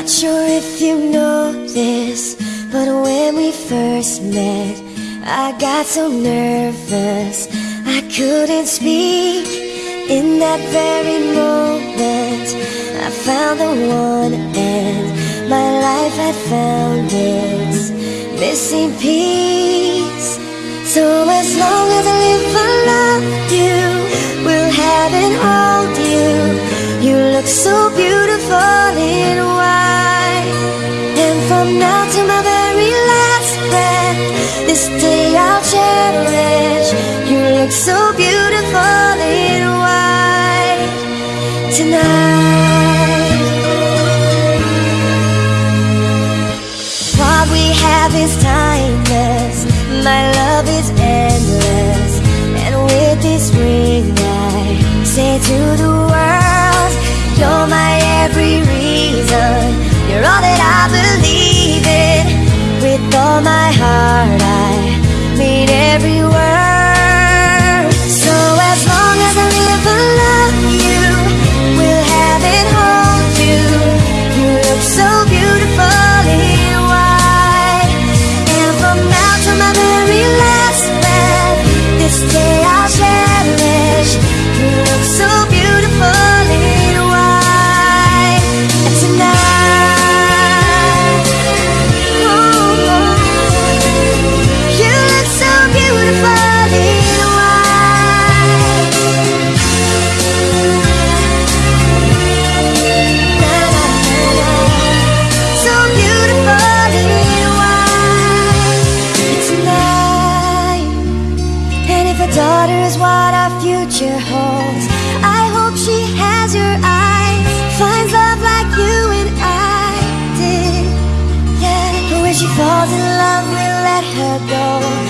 Not sure if you know this, but when we first met, I got so nervous I couldn't speak. In that very moment, I found the one, and my life had found its missing piece. So as long as this day I'll cherish. You look so beautiful in white tonight. What we have is timeless. My love is endless. And with this ring, I say to the world, mean a what our future holds, I hope she has your eyes, finds love like you and I did. Yeah, but when she falls in love, we'll let her go.